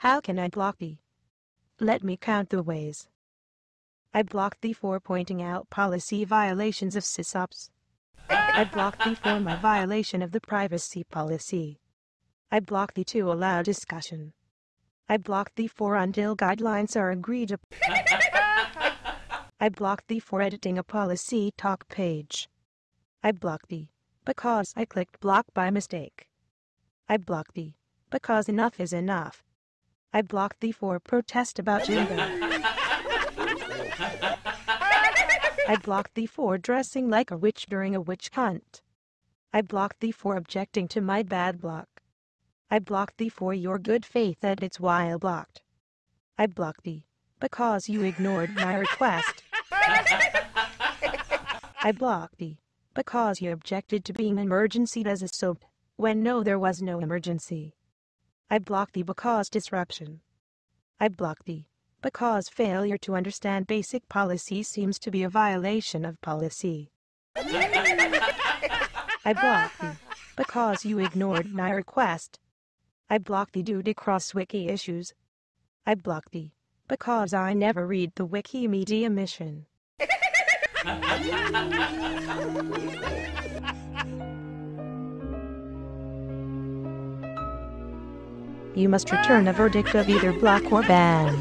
How can I block thee? Let me count the ways. I blocked thee for pointing out policy violations of sysops. I blocked thee for my violation of the privacy policy. I blocked thee to allow discussion. I blocked thee for until guidelines are agreed upon. I blocked thee for editing a policy talk page. I blocked thee because I clicked block by mistake. I blocked thee because enough is enough. I blocked thee for protest about gender. I blocked thee for dressing like a witch during a witch hunt. I blocked thee for objecting to my bad block. I blocked thee for your good faith edits while blocked. I blocked thee because you ignored my request. I blocked thee because you objected to being emergency desysop when no there was no emergency. I block thee because disruption. I block thee because failure to understand basic policy seems to be a violation of policy. I block thee because you ignored my request. I block thee due to cross-wiki issues. I block thee because I never read the Wikimedia mission. You must return a verdict of either block or ban.